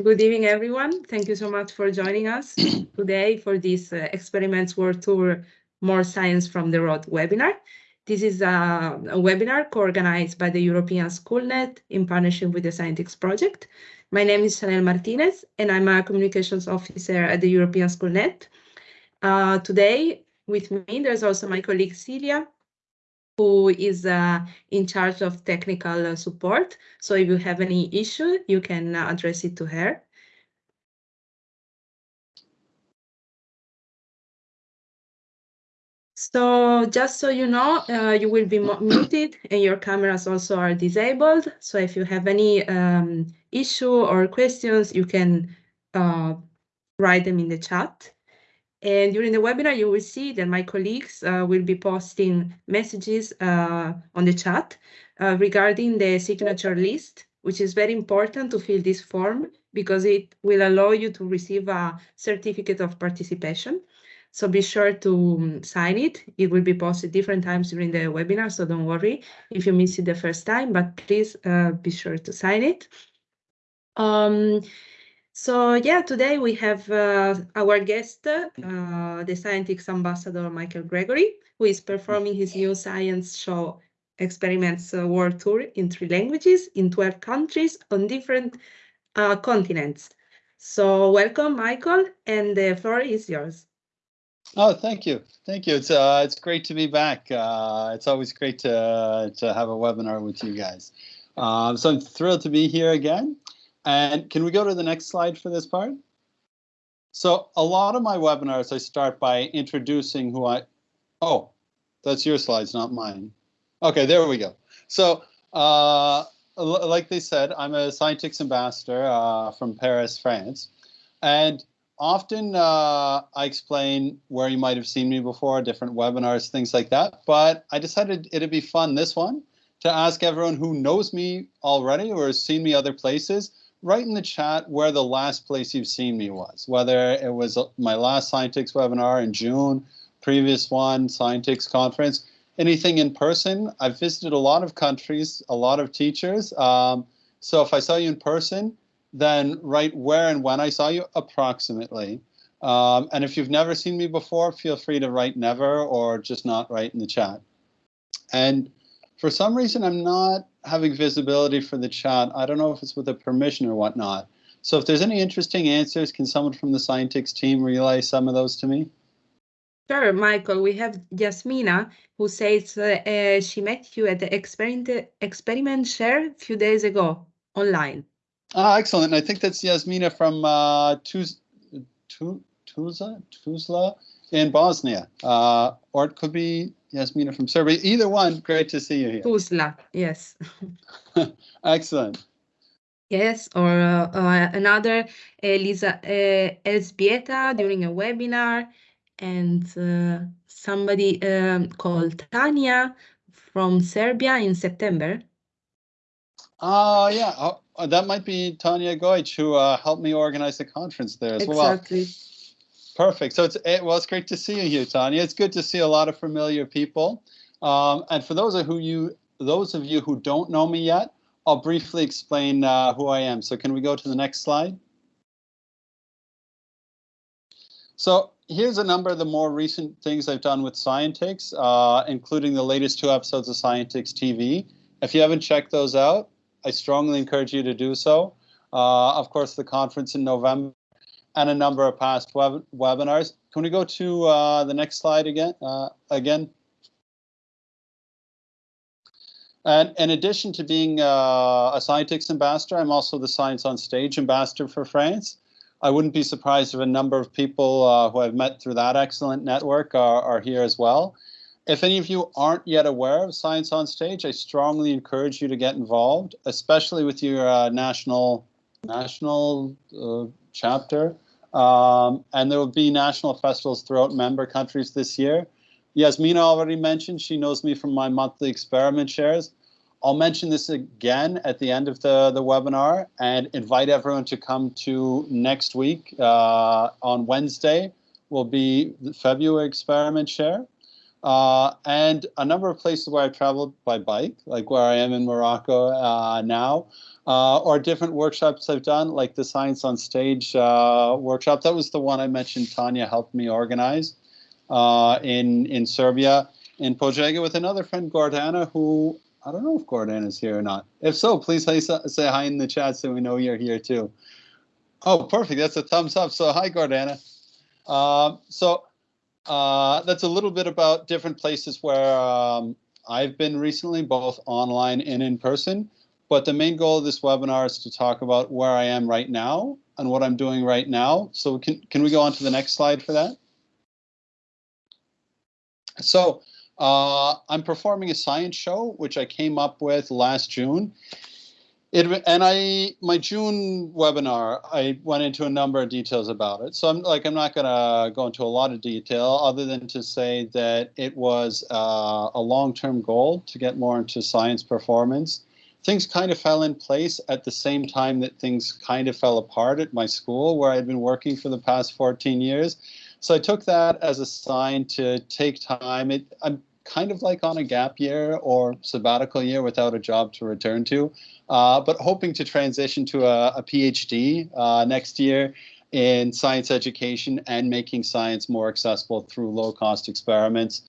Good evening, everyone. Thank you so much for joining us today for this uh, Experiments World Tour More Science from the Road webinar. This is a, a webinar co-organized by the European SchoolNet in partnership with the Scientix project. My name is Chanel Martinez, and I'm a communications officer at the European SchoolNet. Uh, today, with me, there's also my colleague Celia, who is uh, in charge of technical uh, support. So if you have any issue, you can uh, address it to her. So just so you know, uh, you will be muted and your cameras also are disabled. So if you have any um, issue or questions, you can uh, write them in the chat. And during the webinar, you will see that my colleagues uh, will be posting messages uh, on the chat uh, regarding the signature list, which is very important to fill this form because it will allow you to receive a certificate of participation. So be sure to um, sign it. It will be posted different times during the webinar, so don't worry if you miss it the first time, but please uh, be sure to sign it. Um, so yeah, today we have uh, our guest, uh, the Scientix ambassador Michael Gregory, who is performing his new science show experiments world tour in three languages in 12 countries on different uh, continents. So welcome, Michael, and the floor is yours. Oh, thank you, thank you. It's uh, it's great to be back. Uh, it's always great to to have a webinar with you guys. Um, so I'm thrilled to be here again. And can we go to the next slide for this part? So a lot of my webinars, I start by introducing who I, oh, that's your slides, not mine. Okay, there we go. So uh, like they said, I'm a Scientix ambassador uh, from Paris, France. And often uh, I explain where you might have seen me before, different webinars, things like that. But I decided it'd be fun, this one, to ask everyone who knows me already or has seen me other places write in the chat where the last place you've seen me was, whether it was my last Scientix webinar in June, previous one, Scientix conference, anything in person. I've visited a lot of countries, a lot of teachers. Um, so if I saw you in person, then write where and when I saw you approximately. Um, and if you've never seen me before, feel free to write never or just not write in the chat. And for some reason, I'm not having visibility for the chat. I don't know if it's with a permission or whatnot. So if there's any interesting answers, can someone from the Scientix team relay some of those to me? Sure, Michael. We have Yasmina who says uh, uh, she met you at the experiment, experiment share a few days ago online. Ah, excellent. I think that's Yasmina from uh, Tuz, Tuzla, Tuzla in Bosnia. Uh, or it could be Yasmina from Serbia. Either one, great to see you here. Tuzla, yes. Excellent. Yes, or uh, uh, another Elisa uh, Elzbieta during a webinar, and uh, somebody um, called Tanya from Serbia in September. Oh, yeah. Oh, that might be Tanya Goich, who uh, helped me organize the conference there as exactly. well. Exactly. Perfect. So it's it, well, it's great to see you here, Tanya. It's good to see a lot of familiar people. Um, and for those of who you those of you who don't know me yet, I'll briefly explain uh, who I am. So can we go to the next slide? So here's a number of the more recent things I've done with Scientix, uh, including the latest two episodes of Scientix TV. If you haven't checked those out, I strongly encourage you to do so. Uh, of course, the conference in November and a number of past web webinars. Can we go to uh, the next slide again? Uh, again. And in addition to being uh, a Scientix ambassador, I'm also the Science on Stage ambassador for France. I wouldn't be surprised if a number of people uh, who I've met through that excellent network are, are here as well. If any of you aren't yet aware of Science on Stage, I strongly encourage you to get involved, especially with your uh, national national uh, chapter. Um, and there will be national festivals throughout member countries this year. Yasmina already mentioned she knows me from my monthly experiment shares. I'll mention this again at the end of the, the webinar and invite everyone to come to next week uh, on Wednesday will be the February experiment share. Uh, and a number of places where I've traveled by bike, like where I am in Morocco uh, now, uh, or different workshops I've done, like the Science on Stage uh, workshop. That was the one I mentioned Tanya helped me organize uh, in, in Serbia, in Požega, with another friend, Gordana, who I don't know if Gordana's here or not. If so, please say, say hi in the chat so we know you're here too. Oh, perfect. That's a thumbs up. So hi, Gordana. Uh, so uh, that's a little bit about different places where um, I've been recently, both online and in person. But the main goal of this webinar is to talk about where I am right now and what I'm doing right now. So can, can we go on to the next slide for that? So uh, I'm performing a science show, which I came up with last June. It, and I my June webinar I went into a number of details about it. So I'm like I'm not going to go into a lot of detail other than to say that it was uh, a long-term goal to get more into science performance. Things kind of fell in place at the same time that things kind of fell apart at my school where I'd been working for the past 14 years. So I took that as a sign to take time. It, I'm kind of like on a gap year or sabbatical year without a job to return to, uh, but hoping to transition to a, a PhD uh, next year in science education and making science more accessible through low cost experiments.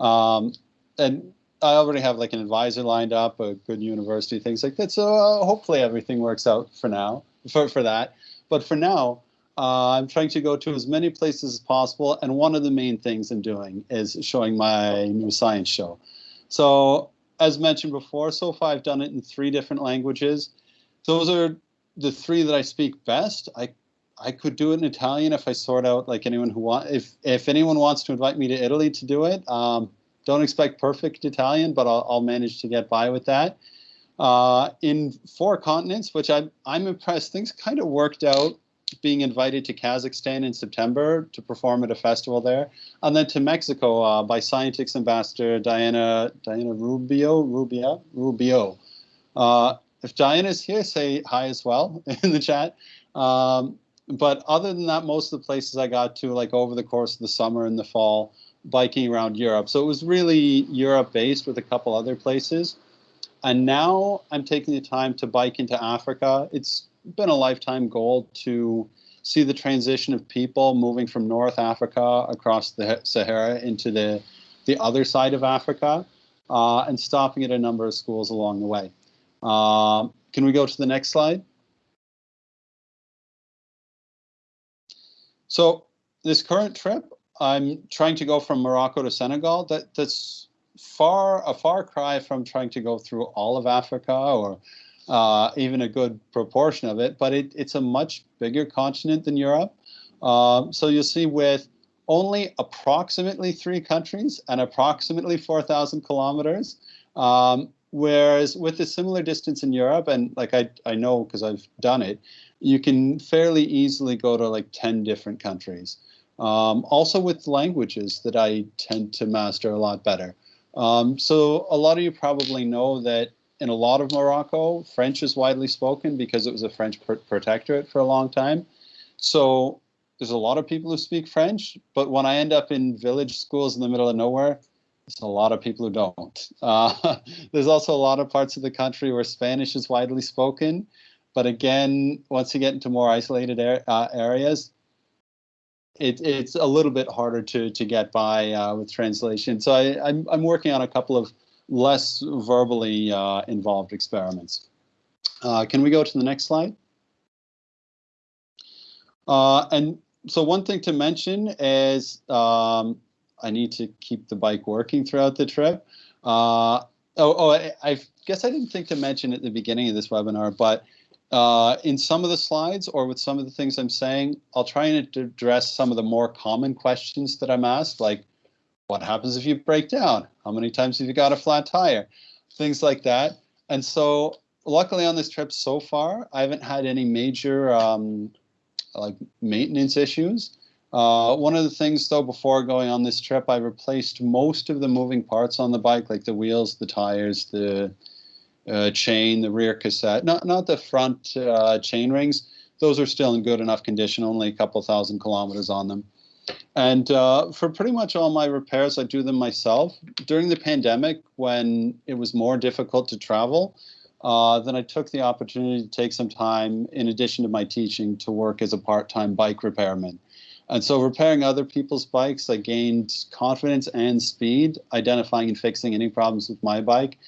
Um, and I already have like an advisor lined up, a good university, things like that. So uh, hopefully everything works out for now, for, for that. But for now, uh, I'm trying to go to as many places as possible, and one of the main things I'm doing is showing my new science show. So, as mentioned before, so far I've done it in three different languages. Those are the three that I speak best. I I could do it in Italian if I sort out like anyone who want if if anyone wants to invite me to Italy to do it. Um, don't expect perfect Italian, but I'll, I'll manage to get by with that. Uh, in four continents, which I'm I'm impressed. Things kind of worked out being invited to Kazakhstan in September to perform at a festival there, and then to Mexico uh, by Scientix ambassador Diana Diana Rubio Rubio Rubio. Uh, if Diana's here, say hi as well in the chat. Um, but other than that, most of the places I got to, like over the course of the summer and the fall, biking around Europe. So it was really Europe based with a couple other places. And now I'm taking the time to bike into Africa. It's been a lifetime goal to see the transition of people moving from North Africa across the Sahara into the the other side of Africa, uh, and stopping at a number of schools along the way. Uh, can we go to the next slide? So this current trip, I'm trying to go from Morocco to Senegal. That that's far a far cry from trying to go through all of Africa or uh, even a good proportion of it, but it, it's a much bigger continent than Europe. Um, so you'll see with only approximately three countries and approximately 4,000 kilometers, um, whereas with a similar distance in Europe, and like I, I know because I've done it, you can fairly easily go to like 10 different countries. Um, also with languages that I tend to master a lot better. Um, so a lot of you probably know that in a lot of Morocco, French is widely spoken because it was a French pr protectorate for a long time. So there's a lot of people who speak French, but when I end up in village schools in the middle of nowhere, there's a lot of people who don't. Uh, there's also a lot of parts of the country where Spanish is widely spoken. But again, once you get into more isolated er uh, areas, it, it's a little bit harder to to get by uh, with translation. So I, I'm, I'm working on a couple of less verbally uh, involved experiments. Uh, can we go to the next slide? Uh, and so one thing to mention is um, I need to keep the bike working throughout the trip. Uh, oh, oh I, I, guess I didn't think to mention at the beginning of this webinar, but uh, in some of the slides or with some of the things I'm saying, I'll try and address some of the more common questions that I'm asked, like what happens if you break down? How many times have you got a flat tire? Things like that. And so, luckily on this trip so far, I haven't had any major um, like maintenance issues. Uh, one of the things though, before going on this trip, I replaced most of the moving parts on the bike, like the wheels, the tires, the uh, chain, the rear cassette, not, not the front uh, chain rings. Those are still in good enough condition, only a couple thousand kilometers on them. And uh, for pretty much all my repairs, I do them myself. During the pandemic, when it was more difficult to travel, uh, then I took the opportunity to take some time, in addition to my teaching, to work as a part time bike repairman. And so, repairing other people's bikes, I gained confidence and speed, identifying and fixing any problems with my bike.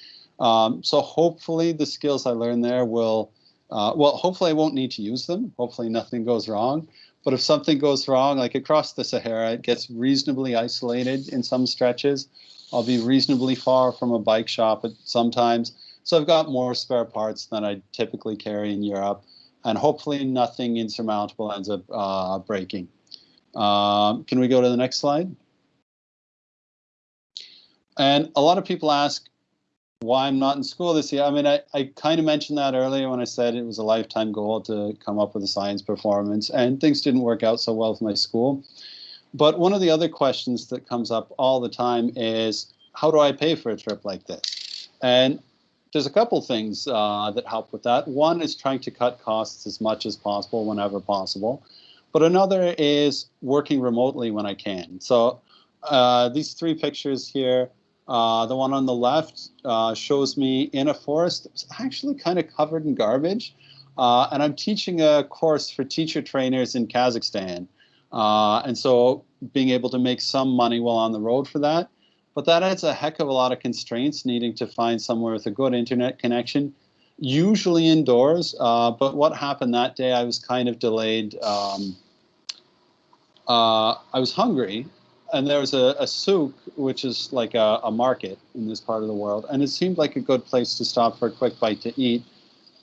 Um, so, hopefully, the skills I learned there will, uh, well, hopefully, I won't need to use them. Hopefully, nothing goes wrong. But if something goes wrong, like across the Sahara, it gets reasonably isolated in some stretches. I'll be reasonably far from a bike shop at sometimes. So I've got more spare parts than I typically carry in Europe. And hopefully nothing insurmountable ends up uh, breaking. Um, can we go to the next slide? And a lot of people ask why I'm not in school this year. I mean, I, I kind of mentioned that earlier when I said it was a lifetime goal to come up with a science performance, and things didn't work out so well with my school. But one of the other questions that comes up all the time is how do I pay for a trip like this? And there's a couple things uh, that help with that. One is trying to cut costs as much as possible whenever possible. But another is working remotely when I can. So uh, these three pictures here, uh, the one on the left uh, shows me in a forest that's actually kind of covered in garbage. Uh, and I'm teaching a course for teacher trainers in Kazakhstan. Uh, and so being able to make some money while on the road for that. But that adds a heck of a lot of constraints, needing to find somewhere with a good internet connection usually indoors. Uh, but what happened that day, I was kind of delayed. Um, I was hungry, and there was a, a souk, which is like a, a, market in this part of the world, and it seemed like a good place to stop for a quick bite to eat.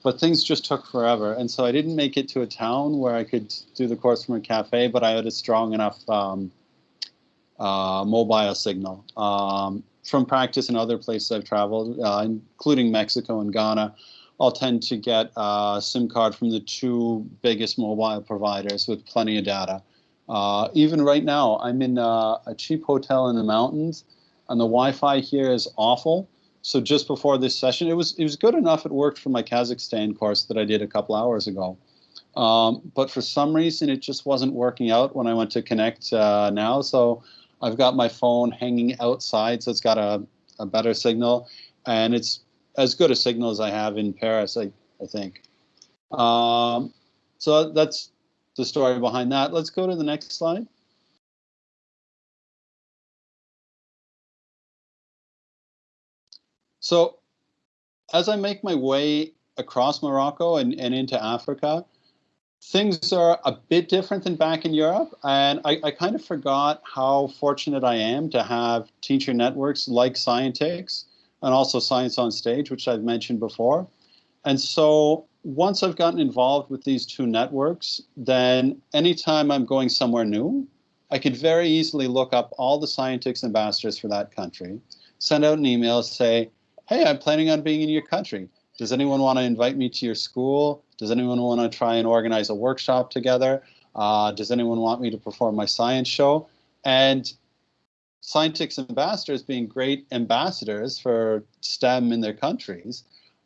But things just took forever, and so I didn't make it to a town where I could do the course from a cafe. But I had a strong enough um, uh, mobile signal um, from practice in other places I've traveled, uh, including Mexico and Ghana. I'll tend to get a SIM card from the two biggest mobile providers with plenty of data. Uh, even right now, I'm in a, cheap hotel in the mountains, and the Wi-Fi here is awful. So just before this session, it was it was good enough. It worked for my Kazakhstan course that I did a couple hours ago. Um, but for some reason, it just wasn't working out when I went to connect uh, now. So I've got my phone hanging outside, so it's got a, a better signal, and it's as good a signal as I have in Paris, I, I think. Um, so that's the story behind that. Let's go to the next slide. So as I make my way across Morocco and, and into Africa, things are a bit different than back in Europe. And I, I kind of forgot how fortunate I am to have teacher networks like Scientix and also Science on Stage, which I've mentioned before. And so once I've gotten involved with these two networks, then anytime I'm going somewhere new, I could very easily look up all the Scientix ambassadors for that country, send out an email, say, hey, I'm planning on being in your country. Does anyone want to invite me to your school? Does anyone want to try and organize a workshop together? Uh, does anyone want me to perform my science show? And Scientix ambassadors, being great ambassadors for STEM in their countries,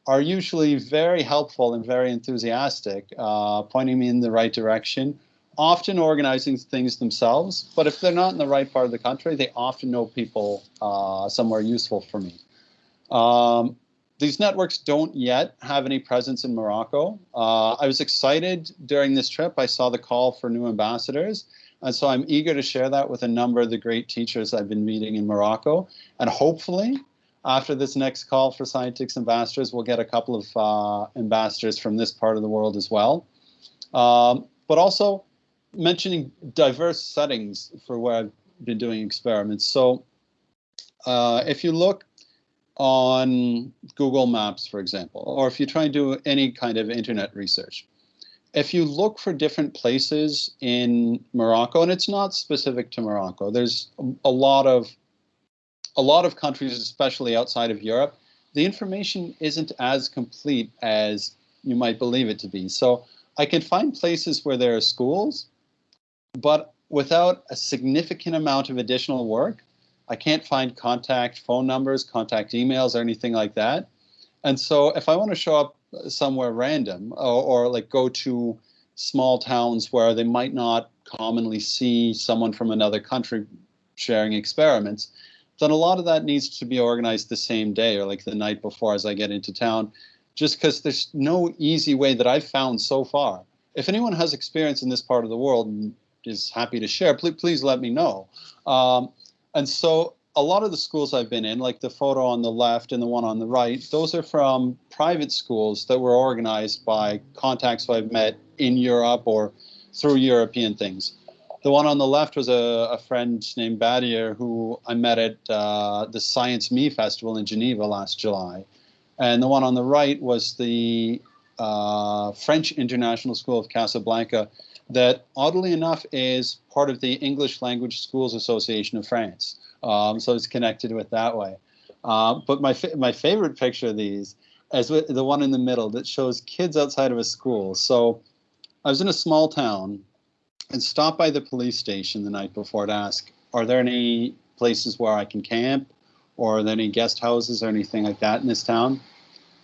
are usually very helpful and very enthusiastic, uh, pointing me in the right direction, often organizing things themselves. But if they're not in the right part of the country, they often know people uh, somewhere useful for me. Um, these networks don't yet have any presence in Morocco. Uh, I was excited during this trip. I saw the call for new ambassadors. And so I'm eager to share that with a number of the great teachers I've been meeting in Morocco. And hopefully, after this next call for Scientix ambassadors, we'll get a couple of uh, ambassadors from this part of the world as well. Um, but also mentioning diverse settings for where I've been doing experiments. So uh, if you look on Google Maps, for example, or if you try and do any kind of internet research, if you look for different places in Morocco, and it's not specific to Morocco, there's a lot of a lot of countries, especially outside of Europe, the information isn't as complete as you might believe it to be. So I can find places where there are schools, but without a significant amount of additional work, I can't find contact phone numbers, contact emails, or anything like that. And so if I want to show up somewhere random or, or like go to small towns where they might not commonly see someone from another country sharing experiments, then a lot of that needs to be organized the same day or like the night before as I get into town, just because there's no easy way that I've found so far. If anyone has experience in this part of the world and is happy to share, please, please let me know. Um, and so a lot of the schools I've been in, like the photo on the left and the one on the right, those are from private schools that were organized by contacts I've met in Europe or through European things. The one on the left was a, a friend named Badier who I met at uh, the Science Me Festival in Geneva last July. And the one on the right was the uh, French International School of Casablanca that oddly enough is part of the English Language Schools Association of France. Um, so it's connected with that way. Uh, but my, fa my favorite picture of these is the one in the middle that shows kids outside of a school. So I was in a small town and stop by the police station the night before to ask, are there any places where I can camp or are there any guest houses or anything like that in this town?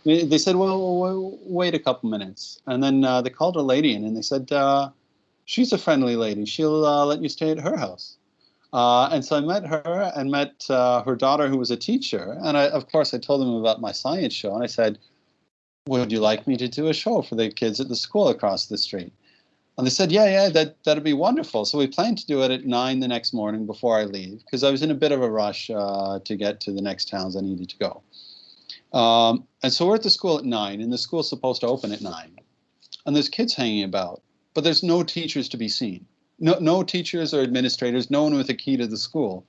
They said, well, wait a couple minutes. And then uh, they called a lady in and they said, uh, she's a friendly lady. She'll uh, let you stay at her house. Uh, and so I met her and met uh, her daughter, who was a teacher. And I, of course, I told them about my science show. And I said, would you like me to do a show for the kids at the school across the street? And they said, yeah, yeah, that, that'd be wonderful. So we planned to do it at nine the next morning before I leave, because I was in a bit of a rush uh, to get to the next towns I needed to go. Um, and so we're at the school at nine, and the school's supposed to open at nine. And there's kids hanging about, but there's no teachers to be seen. No, no teachers or administrators, no one with a key to the school.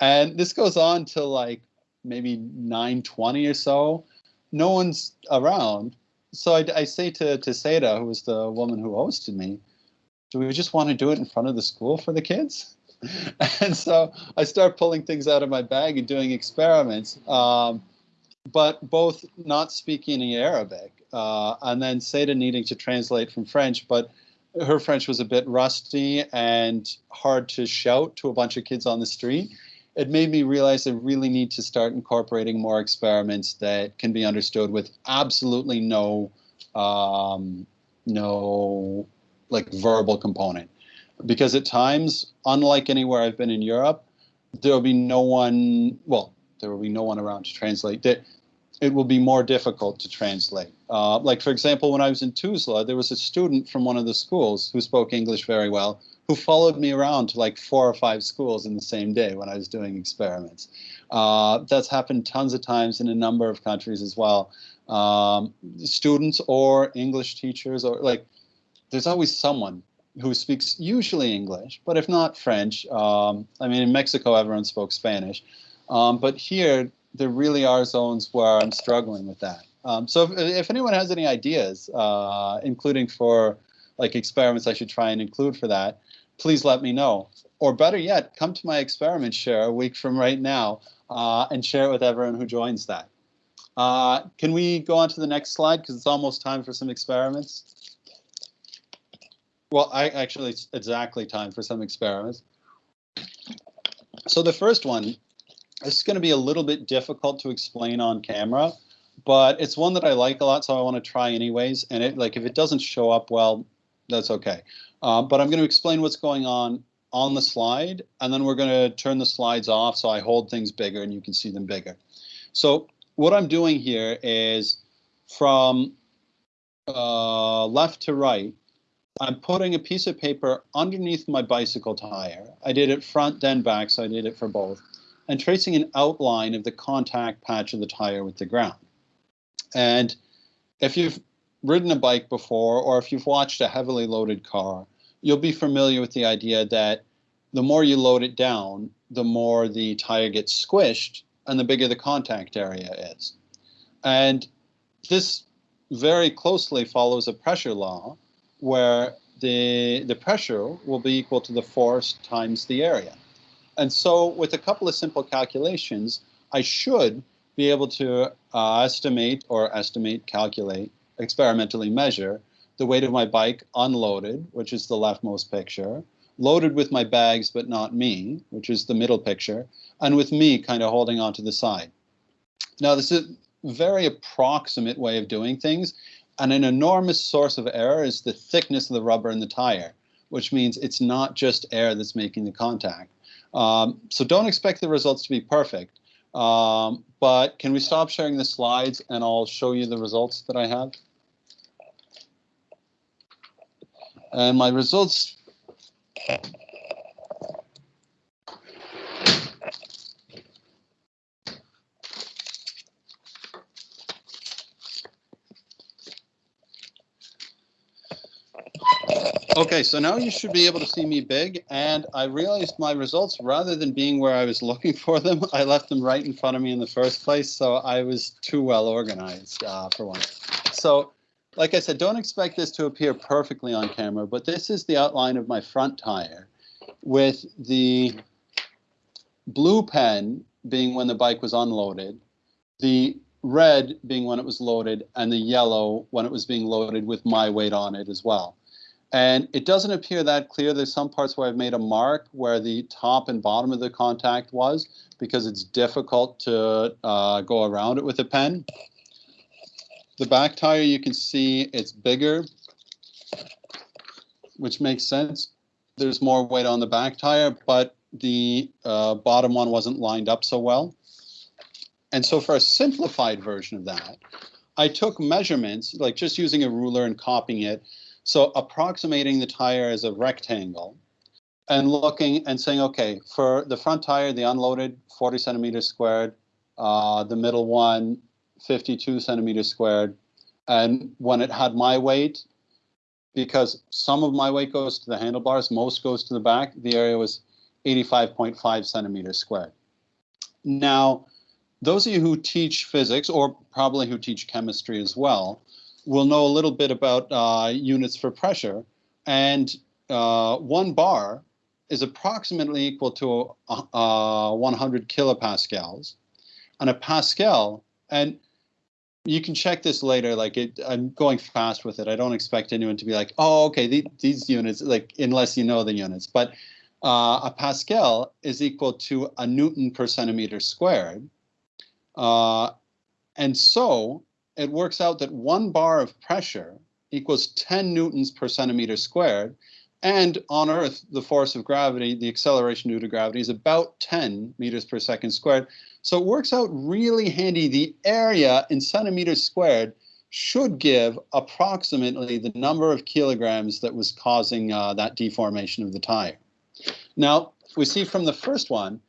And this goes on till like maybe 9.20 or so. No one's around so I, I, say to, to Seda, who was the woman who hosted me, do we just want to do it in front of the school for the kids? and so I start pulling things out of my bag and doing experiments, um, but both not speaking any Arabic uh, and then Seda needing to translate from French, but her French was a bit rusty and hard to shout to a bunch of kids on the street it made me realize I really need to start incorporating more experiments that can be understood with absolutely no um, no like verbal component. Because at times unlike anywhere I've been in Europe there will be no one well there will be no one around to translate that it will be more difficult to translate. Uh, like for example when I was in Tuzla there was a student from one of the schools who spoke English very well who followed me around to like four or five schools in the same day when I was doing experiments. Uh, that's happened tons of times in a number of countries as well. Um, students or English teachers or like, there's always someone who speaks usually English, but if not French. Um, I mean, in Mexico, everyone spoke Spanish. Um, but here, there really are zones where I'm struggling with that. Um, so if, if, anyone has any ideas, uh, including for like experiments I should try and include for that, please let me know. Or better yet, come to my experiment share a week from right now uh, and share it with everyone who joins that. Uh, can we go on to the next slide because it's almost time for some experiments? Well, I actually it's exactly time for some experiments. So the first one, this is going to be a little bit difficult to explain on camera, but it's one that I like a lot, so I want to try anyways. And it like if it doesn't show up well, that's okay. Uh, but I'm going to explain what's going on on the slide, and then we're going to turn the slides off so I hold things bigger and you can see them bigger. So what I'm doing here is from uh, left to right, I'm putting a piece of paper underneath my bicycle tire. I did it front then back, so I did it for both, and tracing an outline of the contact patch of the tire with the ground. And if you've ridden a bike before, or if you've watched a heavily loaded car, you'll be familiar with the idea that the more you load it down, the more the tire gets squished and the bigger the contact area is. And this very closely follows a pressure law where the, the pressure will be equal to the force times the area. And so with a couple of simple calculations, I should be able to uh, estimate or estimate, calculate, experimentally measure the weight of my bike unloaded, which is the leftmost picture, loaded with my bags but not me, which is the middle picture, and with me kind of holding onto the side. Now, this is a very approximate way of doing things, and an enormous source of error is the thickness of the rubber in the tire. which means it's not just air that's making the contact. Um, so don't expect the results to be perfect. Um, but can we stop sharing the slides and I'll show you the results that I have? And my results Okay, so now you should be able to see me big, and I realized my results, rather than being where I was looking for them, I left them right in front of me in the first place, so I was too well organized uh, for once. So, like I said, don't expect this to appear perfectly on camera, but this is the outline of my front tire, with the blue pen being when the bike was unloaded, the red being when it was loaded, and the yellow when it was being loaded with my weight on it as well. And it doesn't appear that clear. There's some parts where I've made a mark where the top and bottom of the contact was because it's difficult to uh, go around it with a pen. The back tire, you can see it's bigger, which makes sense. There's more weight on the back tire, but the uh, bottom one wasn't lined up so well. And so for a simplified version of that, I took measurements, like just using a ruler and copying it, so approximating the tire as a rectangle and looking and saying, okay, for the front tire, the unloaded 40 centimeters squared, uh, the middle one 52 centimeters squared. And when it had my weight, because some of my weight goes to the handlebars, most goes to the back, the area was 85.5 centimeters squared. Now, those of you who teach physics, or probably who teach chemistry as well, we'll know a little bit about uh, units for pressure. And uh, one bar is approximately equal to uh, 100 kilopascals. And a pascal, and you can check this later. Like it, I'm going fast with it. I don't expect anyone to be like, "Oh, okay, the, these units." Like unless you know the units. But uh, a pascal is equal to a newton per centimeter squared, uh, and so it works out that one bar of pressure equals 10 newtons per centimeter squared. And on Earth, the force of gravity, the acceleration due to gravity, is about 10 meters per second squared. So it works out really handy. The area in centimeters squared should give approximately the number of kilograms that was causing uh, that deformation of the tire. Now, we see from the first one,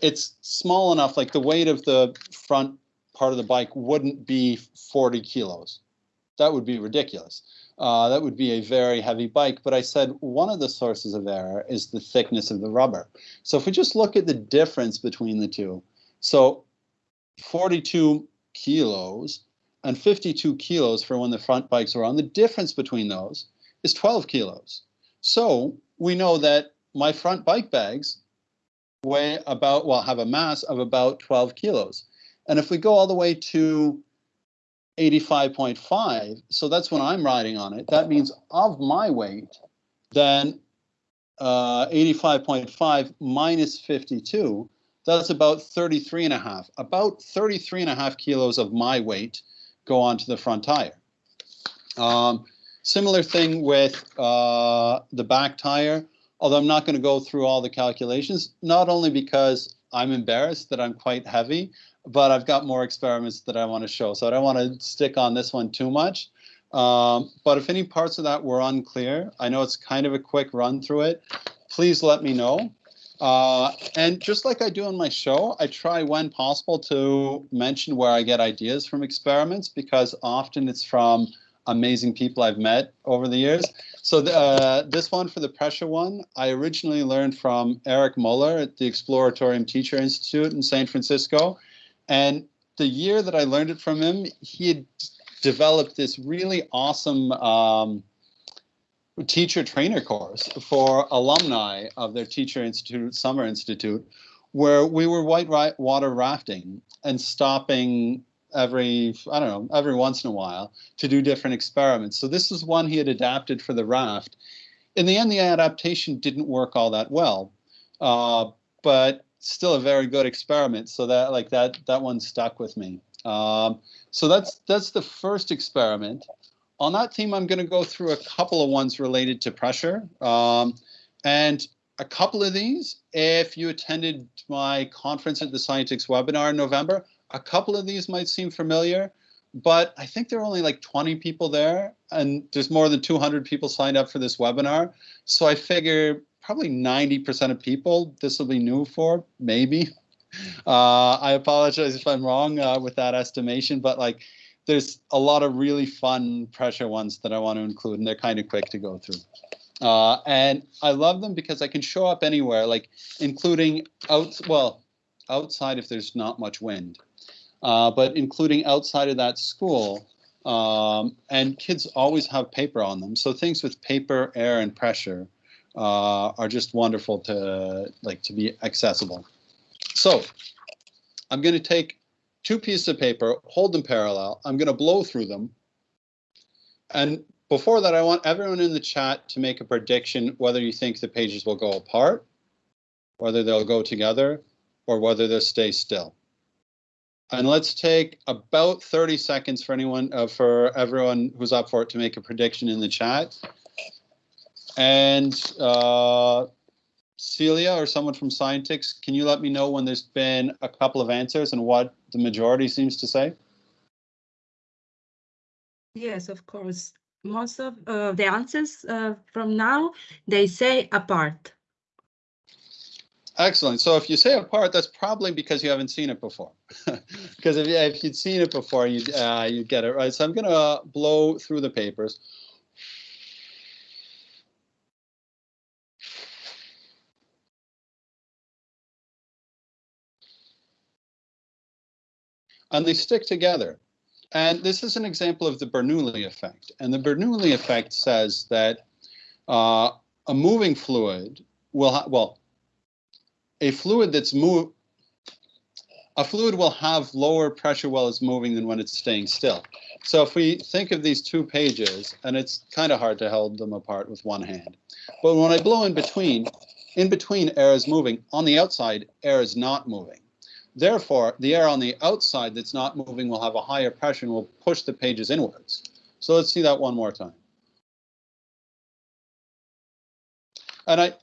it's small enough, like the weight of the front part of the bike wouldn't be 40 kilos. That would be ridiculous. Uh, that would be a very heavy bike. But I said one of the sources of error is the thickness of the rubber. So if we just look at the difference between the two, so 42 kilos and 52 kilos for when the front bikes were on, the difference between those is 12 kilos. So we know that my front bike bags weigh about, well, have a mass of about 12 kilos. And if we go all the way to 85.5, so that's when I'm riding on it, that means of my weight, then uh, 85.5 minus 52, that's about 33 and a half. About 33 and a half kilos of my weight go onto the front tire. Um, similar thing with uh, the back tire, although I'm not going to go through all the calculations, not only because I'm embarrassed that I'm quite heavy, but I've got more experiments that I want to show. So I don't want to stick on this one too much. Um, but if any parts of that were unclear, I know it's kind of a quick run through it, please let me know. Uh, and just like I do on my show, I try when possible to mention where I get ideas from experiments because often it's from amazing people I've met over the years. So the, uh, this one for the pressure one, I originally learned from Eric Muller at the Exploratorium Teacher Institute in San Francisco. And the year that I learned it from him, he had developed this really awesome um, teacher trainer course for alumni of their teacher institute, summer institute, where we were white water rafting and stopping every I don't know every once in a while to do different experiments. So this is one he had adapted for the raft. In the end, the adaptation didn't work all that well, uh, but still a very good experiment. So that like that that one stuck with me. Um, so that's that's the first experiment. on that theme, I'm going to go through a couple of ones related to pressure. Um, and a couple of these, if you attended my conference at the Scientix webinar in November, a couple of these might seem familiar, but I think there are only like 20 people there and there's more than 200 people signed up for this webinar. So I figure probably 90% of people this will be new for, maybe. Uh, I apologize if I'm wrong uh, with that estimation, but like there's a lot of really fun pressure ones that I want to include and they're kind of quick to go through. Uh, and I love them because I can show up anywhere, like including out, well, outside if there's not much wind, uh, but including outside of that school. Um, and kids always have paper on them. So things with paper, air, and pressure uh, are just wonderful to like to be accessible. So I'm going to take two pieces of paper, hold them parallel. I'm going to blow through them. And before that, I want everyone in the chat to make a prediction whether you think the pages will go apart, whether they'll go together, or whether they'll stay still. And let's take about 30 seconds for anyone, uh, for everyone who's up for it to make a prediction in the chat. And uh, Celia or someone from Scientix, can you let me know when there's been a couple of answers and what the majority seems to say? Yes, of course. Most of uh, the answers uh, from now, they say apart. Excellent. So if you say apart, that's probably because you haven't seen it before. because if, if you'd seen it before, you'd, uh, you'd get it right. So I'm going to blow through the papers. And they stick together. And this is an example of the Bernoulli effect. And the Bernoulli effect says that uh, a moving fluid will, well, a fluid that's move, a fluid will have lower pressure while it's moving than when it's staying still. So if we think of these two pages, and it's kind of hard to hold them apart with one hand, but when I blow in between, in between air is moving. On the outside, air is not moving. Therefore, the air on the outside that's not moving will have a higher pressure and will push the pages inwards. So let's see that one more time. And I,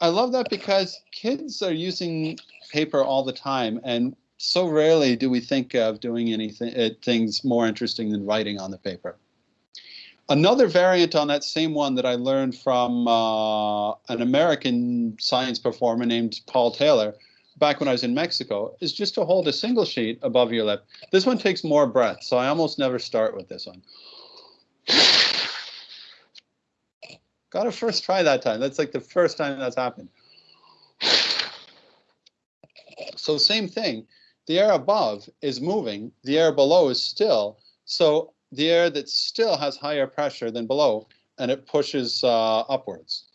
I love that because kids are using paper all the time and so rarely do we think of doing anything uh, things more interesting than writing on the paper. Another variant on that same one that I learned from uh, an American science performer named Paul Taylor back when I was in Mexico is just to hold a single sheet above your lip. This one takes more breath, so I almost never start with this one. Got to first try that time. That's like the first time that's happened. So same thing, the air above is moving, the air below is still. So the air that still has higher pressure than below, and it pushes uh, upwards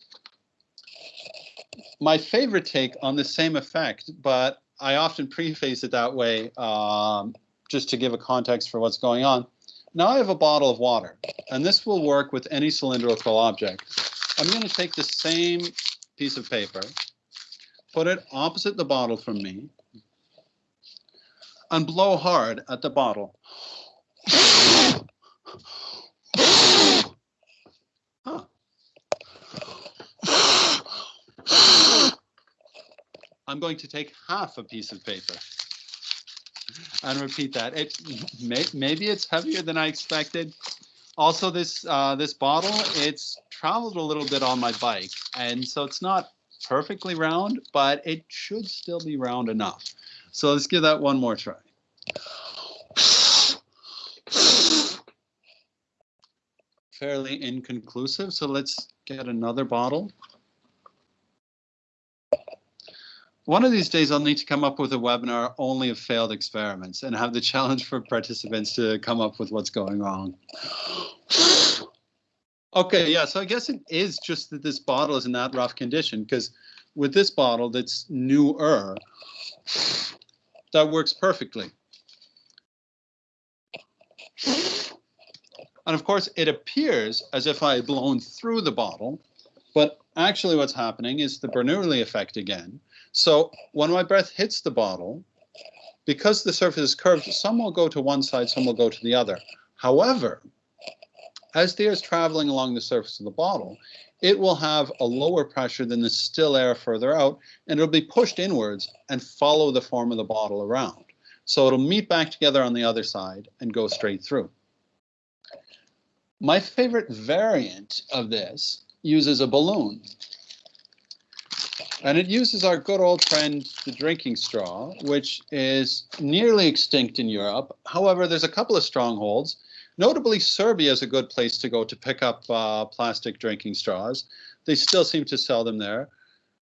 my favorite take on the same effect, but I often preface it that way um, just to give a context for what's going on. Now I have a bottle of water, and this will work with any cylindrical object. I'm going to take the same piece of paper, put it opposite the bottle from me, and blow hard at the bottle. I'm going to take half a piece of paper and repeat that. It may, maybe it's heavier than I expected. Also, this uh, this bottle, it's traveled a little bit on my bike, and so it's not perfectly round, but it should still be round enough. So let's give that one more try. Fairly inconclusive, so let's get another bottle. One of these days, I'll need to come up with a webinar only of failed experiments and have the challenge for participants to come up with what's going wrong. okay, yeah, so I guess it is just that this bottle is in that rough condition because with this bottle that's newer, that works perfectly. And of course, it appears as if I had blown through the bottle, but actually what's happening is the Bernoulli effect again, so when my breath hits the bottle, because the surface is curved, some will go to one side, some will go to the other. However, as the air is traveling along the surface of the bottle, it will have a lower pressure than the still air further out, and it'll be pushed inwards and follow the form of the bottle around. So it'll meet back together on the other side and go straight through. My favorite variant of this uses a balloon. And it uses our good old friend, the drinking straw, which is nearly extinct in Europe. However, there's a couple of strongholds. Notably, Serbia is a good place to go to pick up uh, plastic drinking straws. They still seem to sell them there.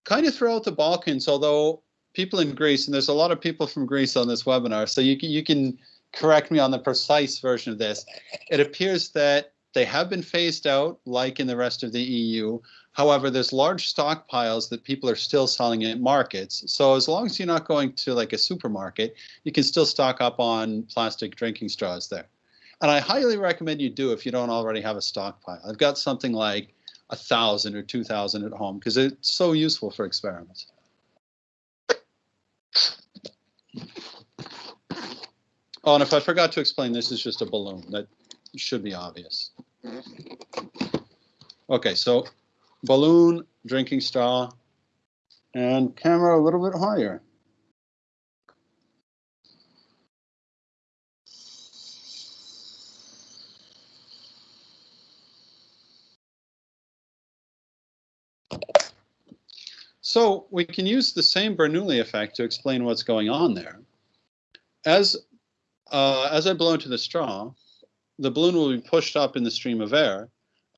Kind of throughout the Balkans, although people in Greece, and there's a lot of people from Greece on this webinar, so you can, you can correct me on the precise version of this. It appears that they have been phased out, like in the rest of the EU. However, there's large stockpiles that people are still selling at markets. So as long as you're not going to like a supermarket, you can still stock up on plastic drinking straws there. And I highly recommend you do if you don't already have a stockpile. I've got something like a thousand or two thousand at home because it's so useful for experiments. Oh, and if I forgot to explain, this is just a balloon. That should be obvious. Okay, so balloon, drinking straw, and camera a little bit higher. So we can use the same Bernoulli effect to explain what's going on there. As, uh, as I blow into the straw, the balloon will be pushed up in the stream of air,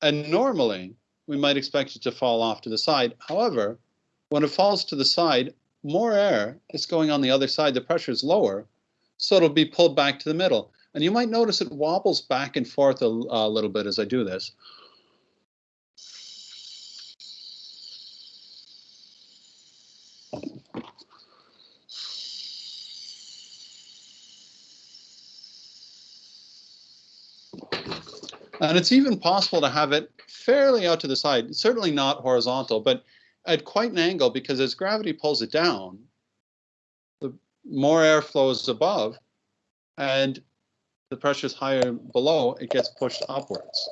and normally we might expect it to fall off to the side. However, when it falls to the side, more air is going on the other side, the pressure is lower, so it'll be pulled back to the middle. And you might notice it wobbles back and forth a, a little bit as I do this. And it's even possible to have it fairly out to the side, certainly not horizontal, but at quite an angle because as gravity pulls it down, the more air flows above and the pressure is higher below, it gets pushed upwards.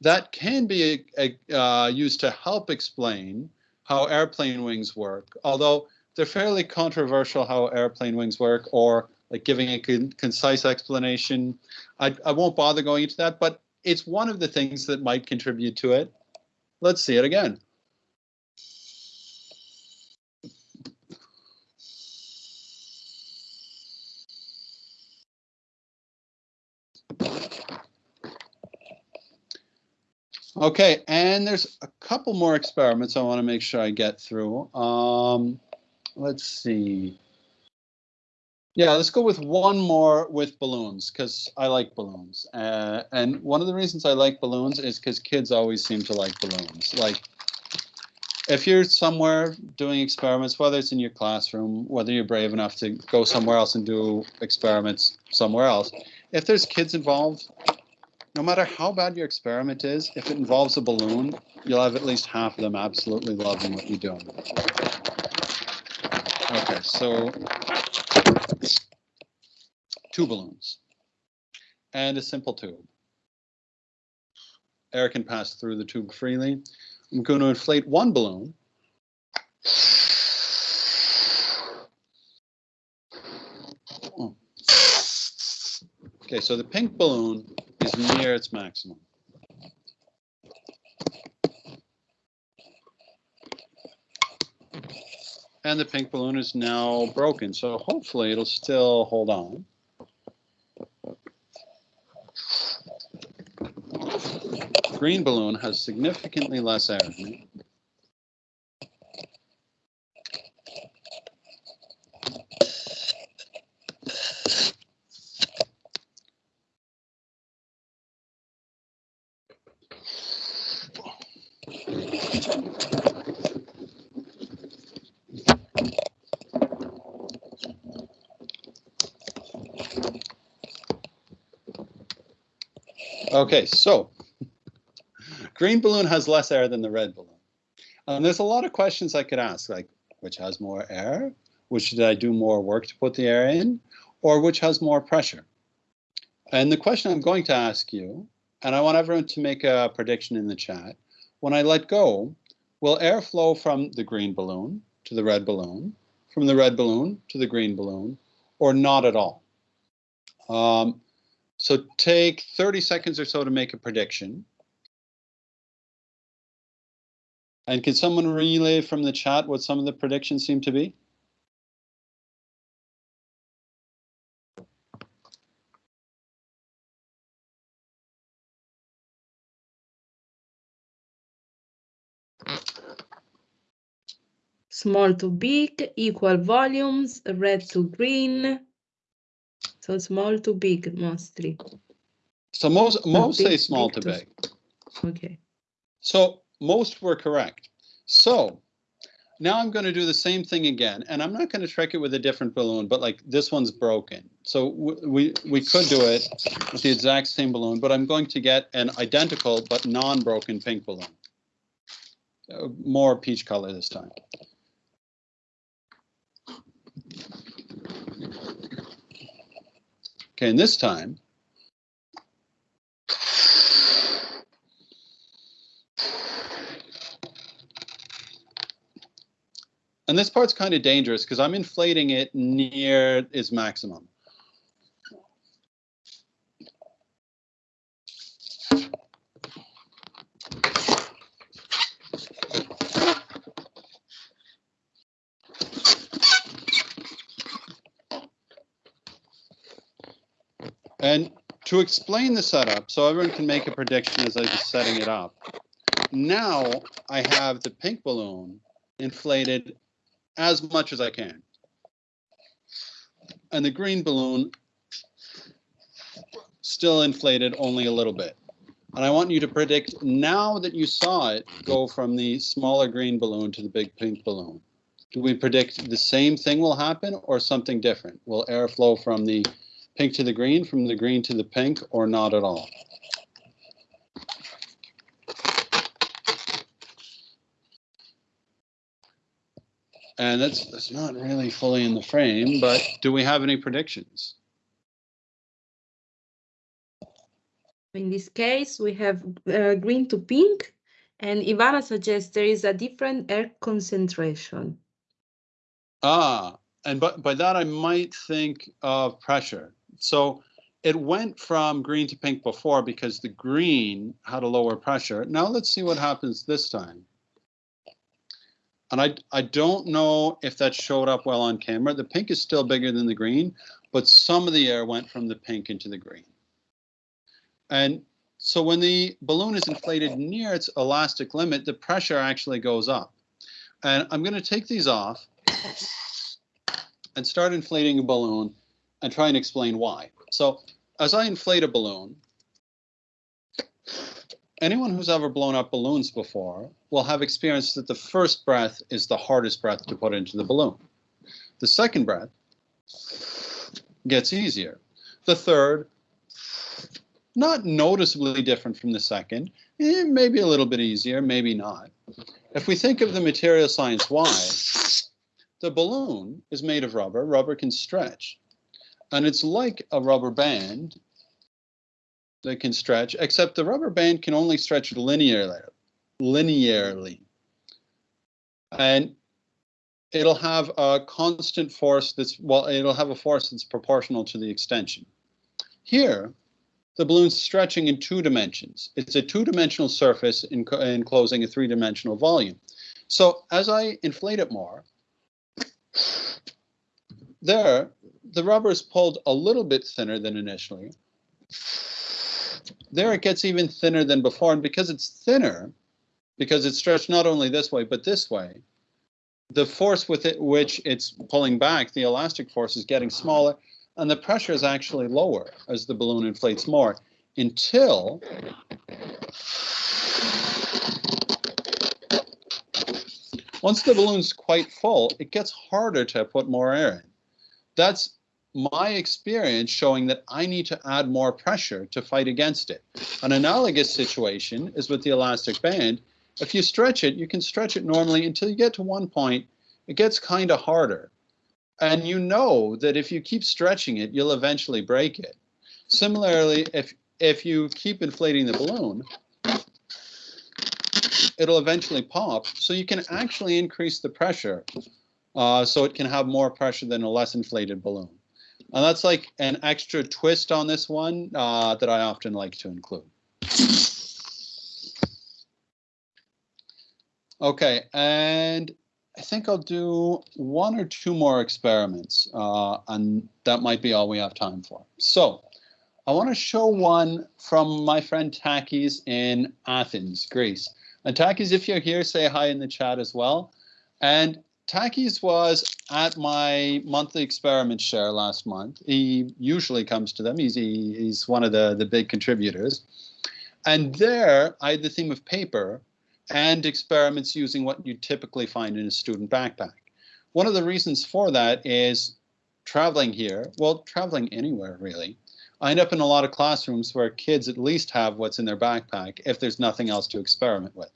That can be uh, used to help explain how airplane wings work, although they're fairly controversial how airplane wings work or like giving a con concise explanation. I, I won't bother going into that, but it's one of the things that might contribute to it. Let's see it again. Okay, and there's a couple more experiments I want to make sure I get through. Um, let's see. Yeah, let's go with one more with balloons because I like balloons. Uh, and one of the reasons I like balloons is because kids always seem to like balloons. Like if you're somewhere doing experiments, whether it's in your classroom, whether you're brave enough to go somewhere else and do experiments somewhere else, if there's kids involved, no matter how bad your experiment is, if it involves a balloon, you'll have at least half of them absolutely loving what you're doing. Okay, so two balloons and a simple tube. Air can pass through the tube freely. I'm going to inflate one balloon. Okay, so the pink balloon is near its maximum. And the pink balloon is now broken, so hopefully it'll still hold on. Green balloon has significantly less air. Okay, so green balloon has less air than the red balloon. And there's a lot of questions I could ask, like which has more air? Which did I do more work to put the air in? Or which has more pressure? And the question I'm going to ask you and I want everyone to make a prediction in the chat. When I let go, will air flow from the green balloon to the red balloon, from the red balloon to the green balloon, or not at all? Um, so take 30 seconds or so to make a prediction. And can someone relay from the chat what some of the predictions seem to be? Small to big, equal volumes, red to green. So small to big mostly. So most most say small big to to- big. Okay. So most were correct. So now I'm going to do the same thing again, and I'm not going to trick it with a different balloon, but like this one's broken. So we we could do it with the exact same balloon, but I'm going to get an identical but non-broken pink balloon. Uh, more peach color this time. Okay, and this time And this part's kind of dangerous because I'm inflating it near its maximum. And to explain the setup, so everyone can make a prediction as I'm just setting it up. Now I have the pink balloon inflated as much as I can. And the green balloon still inflated only a little bit. And I want you to predict now that you saw it go from the smaller green balloon to the big pink balloon. Do we predict the same thing will happen or something different? Will air flow from the pink to the green, from the green to the pink, or not at all? And that's, that's not really fully in the frame, but do we have any predictions? In this case, we have uh, green to pink, and Ivana suggests there is a different air concentration. Ah, and but by that I might think of pressure. So it went from green to pink before because the green had a lower pressure. Now let's see what happens this time. And I, I don't know if that showed up well on camera. The pink is still bigger than the green, but some of the air went from the pink into the green. And so when the balloon is inflated near its elastic limit, the pressure actually goes up. And I'm going to take these off and start inflating a balloon and try and explain why. So as I inflate a balloon, anyone who's ever blown up balloons before will have experienced that the first breath is the hardest breath to put into the balloon. The second breath gets easier. The third, not noticeably different from the second, eh, maybe a little bit easier, maybe not. If we think of the material science why, the balloon is made of rubber. Rubber can stretch. And it's like a rubber band that can stretch, except the rubber band can only stretch linearly. linearly. And it'll have a constant force that's, well, it'll have a force that's proportional to the extension. Here, the balloon's stretching in two dimensions. It's a two-dimensional surface enclosing a three-dimensional volume. So as I inflate it more, there, the rubber is pulled a little bit thinner than initially. There it gets even thinner than before, and because it's thinner, because it's stretched not only this way, but this way, the force with it, which it's pulling back, the elastic force is getting smaller, and the pressure is actually lower as the balloon inflates more until once the balloon's quite full, it gets harder to put more air in. That's my experience showing that I need to add more pressure to fight against it. An analogous situation is with the elastic band. If you stretch it, you can stretch it normally until you get to one point, it gets kind of harder. And you know that if you keep stretching it, you'll eventually break it. Similarly, if if you keep inflating the balloon, it'll eventually pop. So you can actually increase the pressure uh, so it can have more pressure than a less inflated balloon. And that's like an extra twist on this one uh, that I often like to include. Okay, and I think I'll do one or two more experiments, uh, and that might be all we have time for. So I want to show one from my friend Takis in Athens, Greece. And Takis, if you're here, say hi in the chat as well. And Takis was at my monthly experiment share last month. He usually comes to them. He's, he, he's one of the, the big contributors. And there I had the theme of paper and experiments using what you typically find in a student backpack. One of the reasons for that is traveling here, well, traveling anywhere really. I end up in a lot of classrooms where kids at least have what's in their backpack if there's nothing else to experiment with.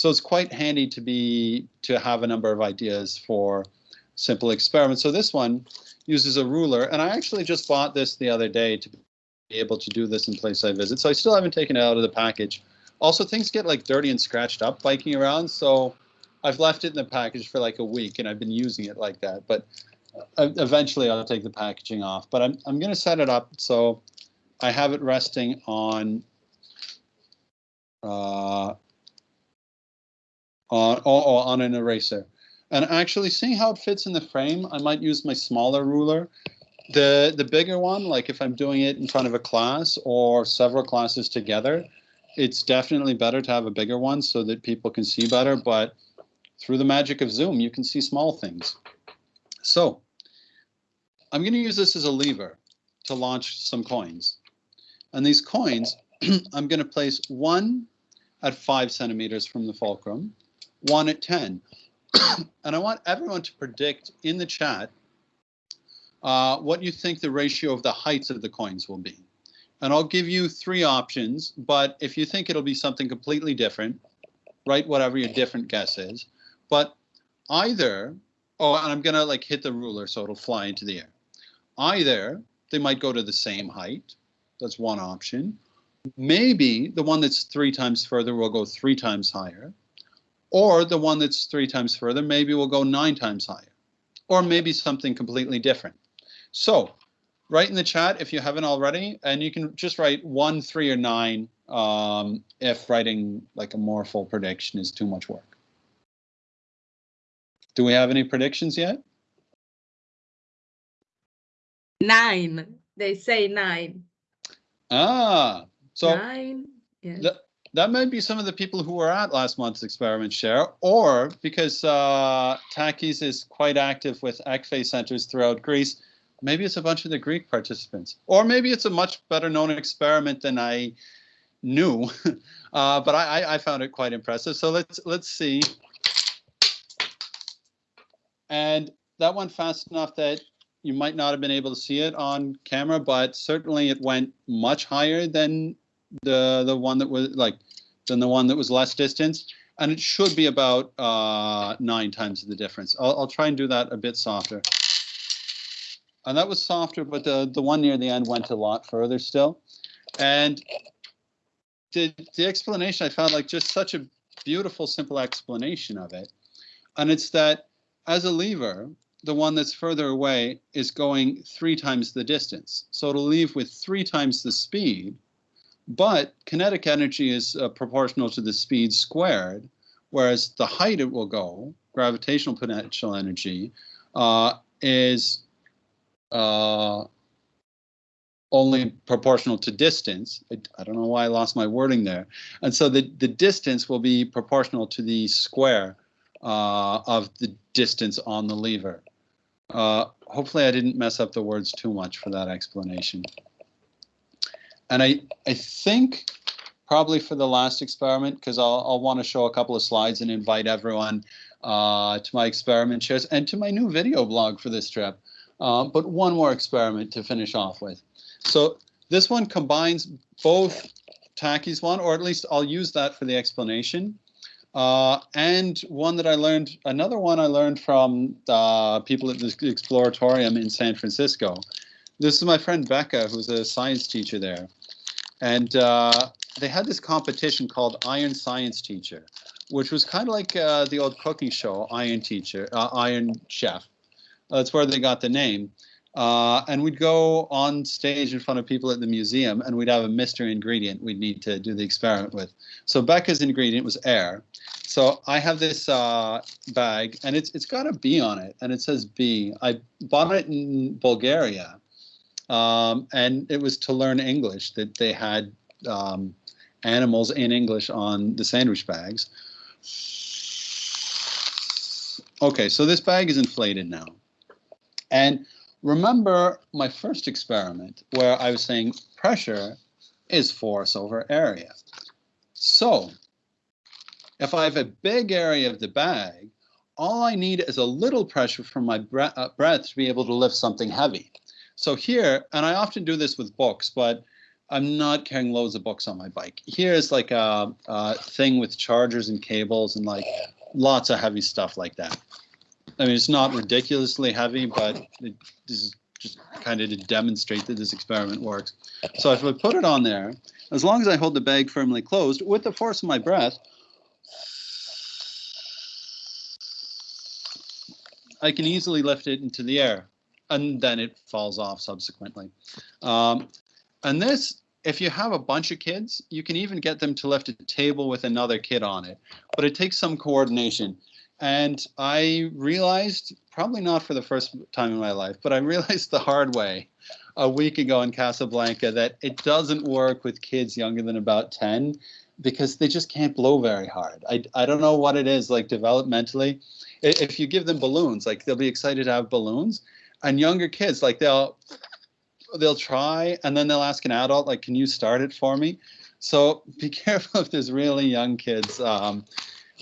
So it's quite handy to be to have a number of ideas for simple experiments. So this one uses a ruler, and I actually just bought this the other day to be able to do this in place I visit. So I still haven't taken it out of the package. Also, things get like dirty and scratched up biking around, so I've left it in the package for like a week, and I've been using it like that. But uh, eventually, I'll take the packaging off. But I'm I'm going to set it up so I have it resting on uh, Uh, on oh, on an eraser. And actually, seeing how it fits in the frame, I might use my smaller ruler. The the bigger one, like if I'm doing it in front of a class or several classes together, it's definitely better to have a bigger one so that people can see better, but through the magic of Zoom, you can see small things. So I'm going to use this as a lever to launch some coins. And these coins, I'm going to place one at five centimeters from the fulcrum, one at 10. and I want everyone to predict in the chat uh, what you think the ratio of the heights of the coins will be and I'll give you three options, but if you think it'll be something completely different, write whatever your different guess is. But either, oh, and I'm gonna like hit the ruler so it'll fly into the air. Either they might go to the same height, that's one option. Maybe the one that's three times further will go three times higher, or the one that's three times further maybe will go nine times higher, or maybe something completely different. So write in the chat if you haven't already, and you can just write one, three, or nine um, if writing like a more full prediction is too much work. Do we have any predictions yet? Nine. They say nine. Ah, so nine. Yes. Th that might be some of the people who were at last month's experiment share, or because uh, Takis is quite active with ECFE centers throughout Greece, maybe it's a bunch of the Greek participants, or maybe it's a much better known experiment than I knew, uh, but I, I found it quite impressive. So let's let's see. And that went fast enough that you might not have been able to see it on camera, but certainly it went much higher than the the one that was like than the one that was less distance. And it should be about uh, nine times the difference. I'll, I'll try and do that a bit softer and that was softer, but the, the one near the end went a lot further still. And the, the explanation, I found like just such a beautiful, simple explanation of it. And it's that as a lever, the one that's further away is going three times the distance. So it'll leave with three times the speed, but kinetic energy is uh, proportional to the speed squared, whereas the height it will go, gravitational potential energy, uh, is uh, only proportional to distance. I, I, don't know why I lost my wording there. And so the, the distance will be proportional to the square uh, of the distance on the lever. Uh, hopefully I didn't mess up the words too much for that explanation. And I, I think probably for the last experiment, because I'll, I'll want to show a couple of slides and invite everyone uh, to my experiment shares and to my new video blog for this trip. Uh, but one more experiment to finish off with. So this one combines both Takis one, or at least I'll use that for the explanation. Uh, and one that I learned, another one I learned from uh, people at the Exploratorium in San Francisco. This is my friend Becca, who's a science teacher there. And uh, they had this competition called Iron Science Teacher, which was kind of like uh, the old cooking show, Iron Teacher, uh, Iron Chef. That's where they got the name. Uh, and we'd go on stage in front of people at the museum and we'd have a mystery ingredient we'd need to do the experiment with. So Becca's ingredient was air. So I have this uh, bag and it's it's got a B on it and it says B. I bought it in Bulgaria um, and it was to learn English that they had um, animals in English on the sandwich bags. Okay, so this bag is inflated now. And remember my first experiment where I was saying pressure is force over area. So if I have a big area of the bag, all I need is a little pressure from my uh, breath to be able to lift something heavy. So here, and I often do this with books, but I'm not carrying loads of books on my bike. Here's like a, a thing with chargers and cables and like lots of heavy stuff like that. I mean, it's not ridiculously heavy, but it, this is just kind of to demonstrate that this experiment works. So if I put it on there, as long as I hold the bag firmly closed with the force of my breath, I can easily lift it into the air and then it falls off subsequently. Um, and this, if you have a bunch of kids, you can even get them to lift a table with another kid on it, but it takes some coordination. And I realized, probably not for the first time in my life, but I realized the hard way a week ago in Casablanca that it doesn't work with kids younger than about 10 because they just can't blow very hard. I, I don't know what it is like developmentally. If you give them balloons, like they'll be excited to have balloons, and younger kids, like they'll they'll try and then they'll ask an adult, like, can you start it for me? So be careful if there's really young kids. Um,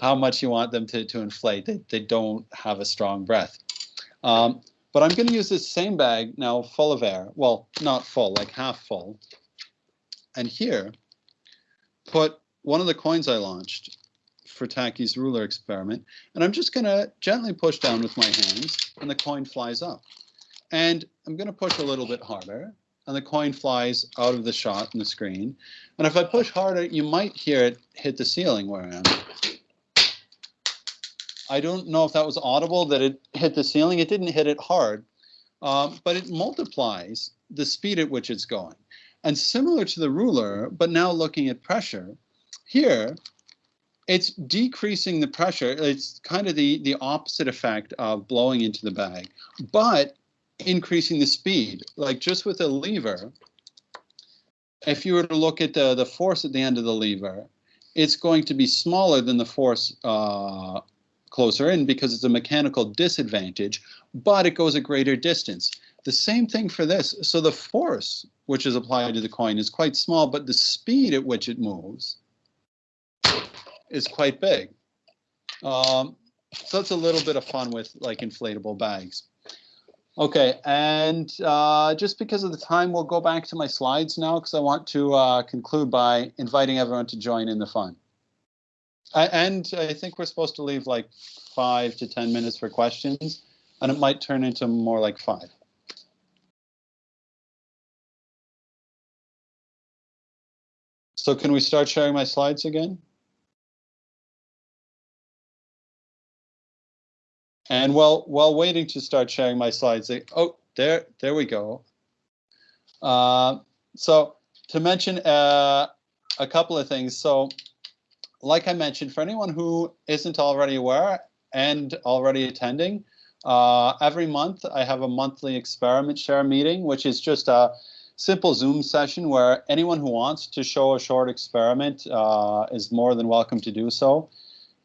how much you want them to, to inflate. They, they don't have a strong breath. Um, but I'm going to use this same bag now full of air. Well, not full, like half full. And here, put one of the coins I launched for Takis' ruler experiment. And I'm just going to gently push down with my hands and the coin flies up. And I'm going to push a little bit harder and the coin flies out of the shot in the screen. And if I push harder, you might hear it hit the ceiling where I am. I don't know if that was audible that it hit the ceiling. It didn't hit it hard, um, but it multiplies the speed at which it's going. And similar to the ruler, but now looking at pressure, here it's decreasing the pressure. It's kind of the, the opposite effect of blowing into the bag, but increasing the speed. Like just with a lever, if you were to look at the, the force at the end of the lever, it's going to be smaller than the force uh, closer in because it's a mechanical disadvantage, but it goes a greater distance. The same thing for this. So the force which is applied to the coin is quite small, but the speed at which it moves is quite big. Um, so it's a little bit of fun with like inflatable bags. Okay, and uh, just because of the time, we'll go back to my slides now because I want to uh, conclude by inviting everyone to join in the fun. And I think we're supposed to leave like five to 10 minutes for questions, and it might turn into more like five. So can we start sharing my slides again? And while while waiting to start sharing my slides, they, oh, there, there we go. Uh, so to mention uh, a couple of things. So like I mentioned, for anyone who isn't already aware and already attending, uh, every month I have a monthly experiment share meeting, which is just a simple Zoom session where anyone who wants to show a short experiment uh, is more than welcome to do so.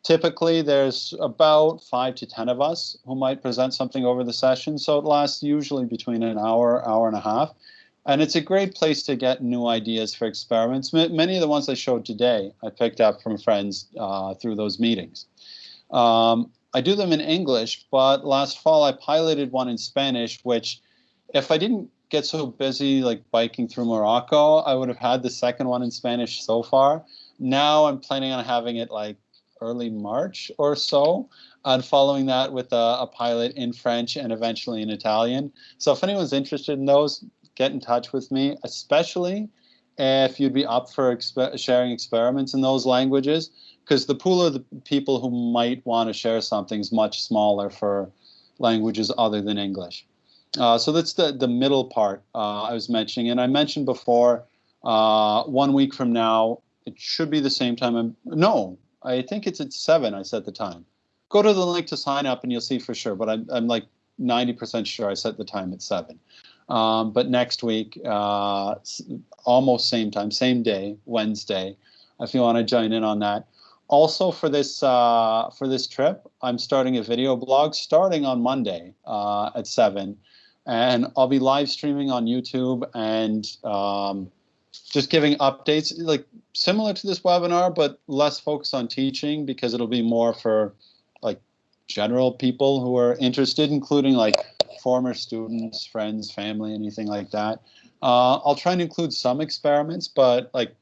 Typically, there's about five to 10 of us who might present something over the session, so it lasts usually between an hour, hour and a half. And it's a great place to get new ideas for experiments. M many of the ones I showed today, I picked up from friends uh, through those meetings. Um, I do them in English, but last fall I piloted one in Spanish, which if I didn't get so busy like biking through Morocco, I would have had the second one in Spanish so far. Now I'm planning on having it like early March or so, and following that with a, a pilot in French and eventually in Italian. So if anyone's interested in those, get in touch with me, especially if you'd be up for exp- sharing experiments in those languages, because the pool of the people who might want to share something is much smaller for languages other than English. Uh, so that's the, the middle part uh, I was mentioning. And I mentioned before, uh, one week from now, it should be the same time. I'm, no, I think it's at 7, I set the time. Go to the link to sign up and you'll see for sure. But I'm, I'm like 90% sure I set the time at 7. Um, but next week, uh, almost same time, same day, Wednesday, if you want to join in on that. Also for this uh, for this trip, I'm starting a video blog starting on Monday uh, at seven, and I'll be live streaming on YouTube and um, just giving updates, like similar to this webinar, but less focus on teaching because it'll be more for like general people who are interested, including like former students, friends, family, anything like that. Uh, I'll try and include some experiments, but like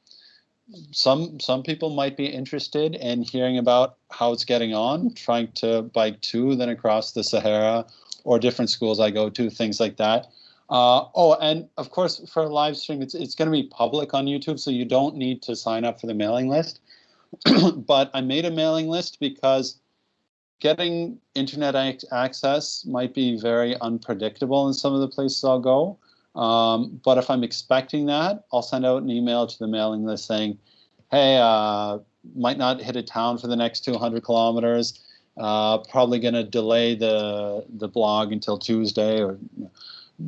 some some people might be interested in hearing about how it's getting on, trying to bike to, then across the Sahara, or different schools I go to, things like that. Uh, oh, and of course, for a live stream, it's it's going to be public on YouTube, so you don't need to sign up for the mailing list. but I made a mailing list because getting internet access might be very unpredictable in some of the places I'll go. Um, but if I'm expecting that, I'll send out an email to the mailing list saying, hey, uh, might not hit a town for the next 200 kilometers. Uh, probably going to delay the the blog until Tuesday or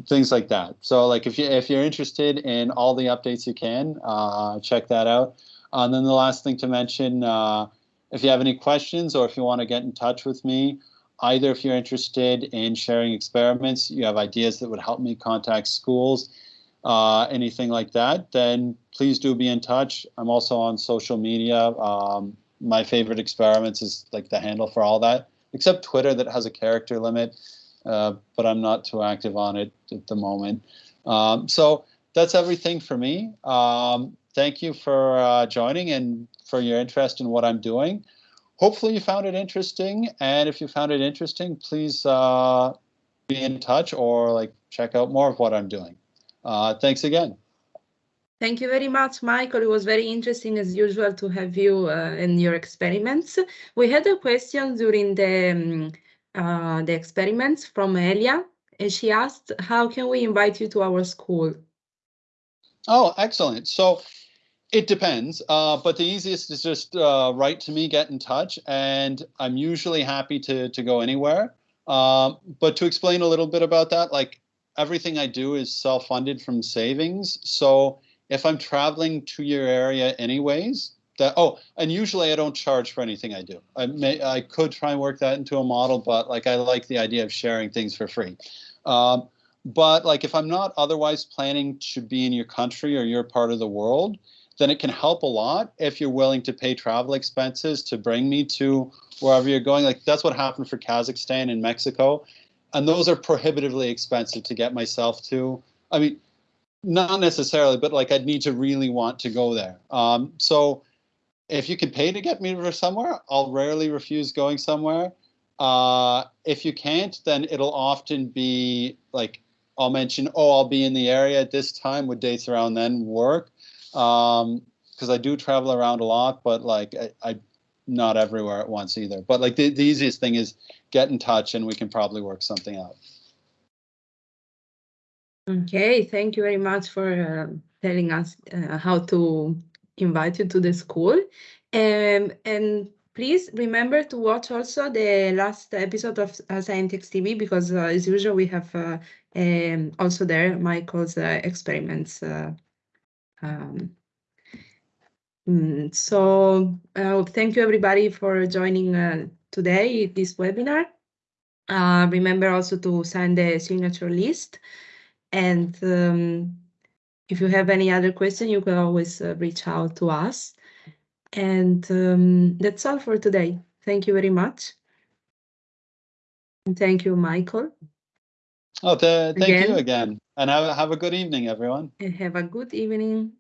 things like that. So like if you if you're interested in all the updates you can, uh, check that out. Uh, and then the last thing to mention, uh, if you have any questions or if you want to get in touch with me, either if you're interested in sharing experiments, you have ideas that would help me contact schools, uh, anything like that, then please do be in touch. I'm also on social media. Um, my favorite experiments is like the handle for all that, except Twitter that has a character limit, uh, but I'm not too active on it at the moment. Um, so that's everything for me. Um, thank you for uh, joining and for your interest in what I'm doing hopefully you found it interesting. And if you found it interesting, please uh, be in touch or like check out more of what I'm doing. Uh, thanks again. Thank you very much, Michael. It was very interesting, as usual, to have you uh, and your experiments. We had a question during the um, uh, the experiments from Elia, and she asked, "How can we invite you to our school?" Oh, excellent! So it depends, uh, but the easiest is just uh, write to me, get in touch, and I'm usually happy to to go anywhere. Um, but to explain a little bit about that, like everything I do is self-funded from savings. So if I'm traveling to your area anyways, that oh, and usually I don't charge for anything I do. I may I could try and work that into a model, but like I like the idea of sharing things for free. Um, but like if I'm not otherwise planning to be in your country or your part of the world, then it can help a lot if you're willing to pay travel expenses to bring me to wherever you're going. Like that's what happened for Kazakhstan and Mexico. And those are prohibitively expensive to get myself to. I mean, not necessarily, but like I'd need to really want to go there. Um, so if you can pay to get me somewhere, I'll rarely refuse going somewhere. Uh, if you can't, then it'll often be like I'll mention, oh, I'll be in the area at this time. Would dates around then work? um because i do travel around a lot but like I, I not everywhere at once either but like the, the easiest thing is get in touch and we can probably work something out okay thank you very much for uh, telling us uh, how to invite you to the school um, and please remember to watch also the last episode of uh, Scientix TV because uh, as usual we have uh, um, also there Michael's uh, experiments uh, um, mm, so uh, thank you everybody for joining today this webinar. Uh, remember also to send the signature list. And um, if you have any other question, you can always uh, reach out to us. And um, that's all for today. Thank you very much. And thank you, Michael. Oh, thank again. you again. And have, have a good evening, everyone. And have a good evening.